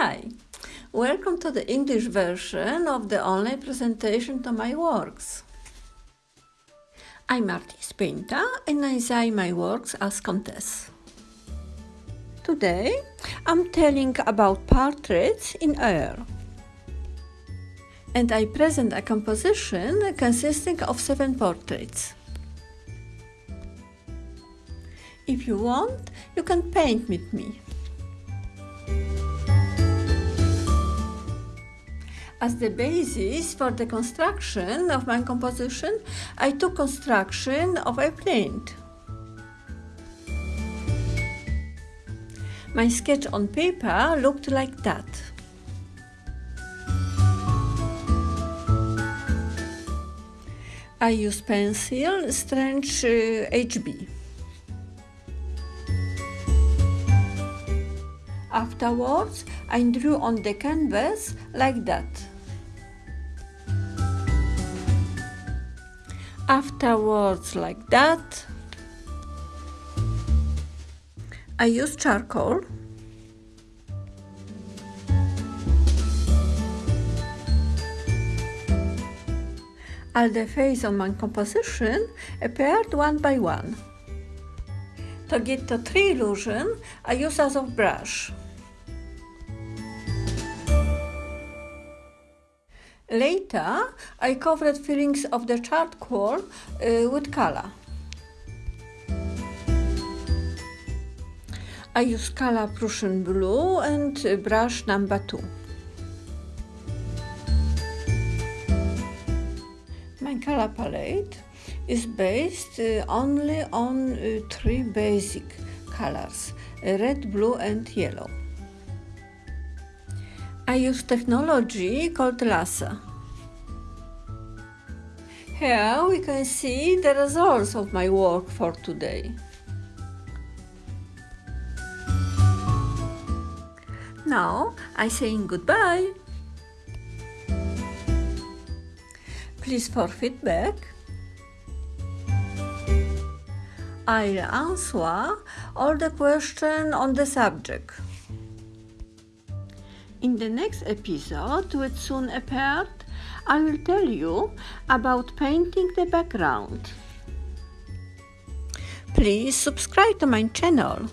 Hi, welcome to the English version of the online presentation to my works. I'm Martis Pinta and I design my works as Comtesse. Today I'm telling about portraits in air. And I present a composition consisting of seven portraits. If you want, you can paint with me. As the basis for the construction of my composition, I took construction of a print. My sketch on paper looked like that. I use pencil Strange uh, HB. Afterwards, I drew on the canvas like that. Afterwards, like that. I use charcoal. All the face of my composition appeared one by one. To get the tree illusion, I use as of brush. Later, I covered fillings of the charcoal uh, with color. I use color Prussian blue and brush number two. My color palette is based uh, only on uh, three basic colors, red, blue and yellow. I use technology called laser. Here we can see the results of my work for today. Now I saying goodbye. Please for feedback. I'll answer all the questions on the subject. In the next episode, which soon appeared, I will tell you about painting the background. Please subscribe to my channel.